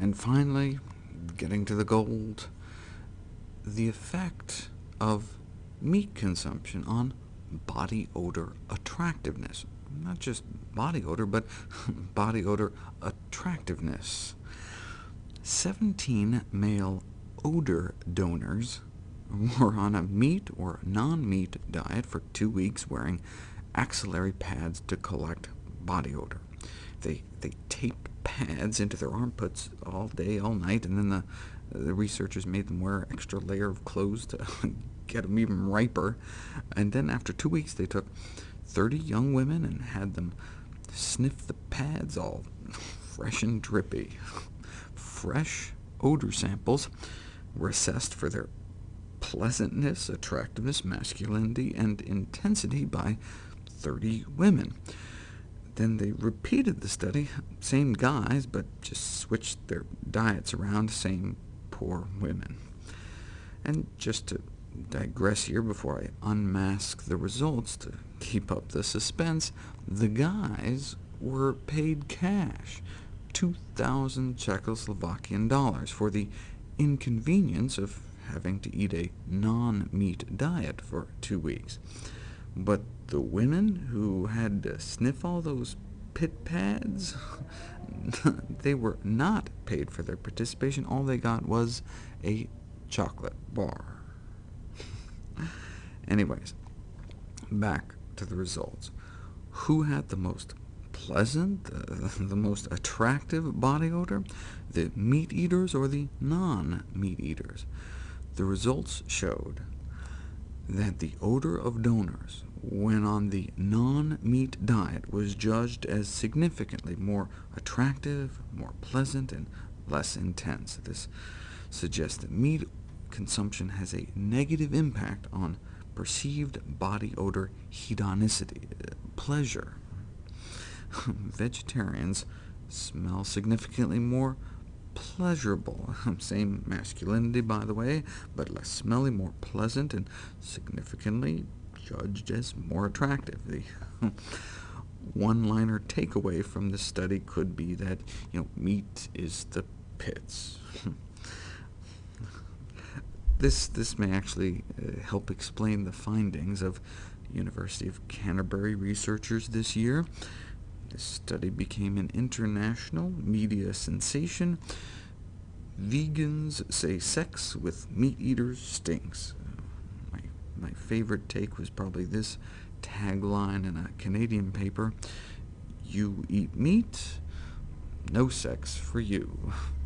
And finally, getting to the gold, the effect of meat consumption on body odor attractiveness. Not just body odor, but body odor attractiveness. 17 male odor donors were on a meat or non-meat diet for two weeks, wearing axillary pads to collect body odor. They, they taped pads into their armpits all day, all night, and then the, the researchers made them wear an extra layer of clothes to get them even riper. And then after two weeks, they took 30 young women and had them sniff the pads all fresh and drippy. Fresh odor samples were assessed for their pleasantness, attractiveness, masculinity, and intensity by 30 women. Then they repeated the study, same guys, but just switched their diets around, same poor women. And just to digress here before I unmask the results to keep up the suspense, the guys were paid cash, 2,000 Czechoslovakian dollars, for the inconvenience of having to eat a non-meat diet for two weeks. But the women who had to sniff all those pit pads, they were not paid for their participation. All they got was a chocolate bar. Anyways, back to the results. Who had the most pleasant, uh, the most attractive body odor? The meat eaters or the non-meat eaters? The results showed that the odor of donors when on the non-meat diet was judged as significantly more attractive, more pleasant, and less intense. This suggests that meat consumption has a negative impact on perceived body odor hedonicity, pleasure. Vegetarians smell significantly more pleasurable. Same masculinity, by the way, but less smelly, more pleasant, and significantly judged as more attractive. The one-liner takeaway from this study could be that you know, meat is the pits. this, this may actually uh, help explain the findings of University of Canterbury researchers this year. This study became an international media sensation. Vegans say sex with meat eaters stinks. My, my favorite take was probably this tagline in a Canadian paper, You eat meat, no sex for you.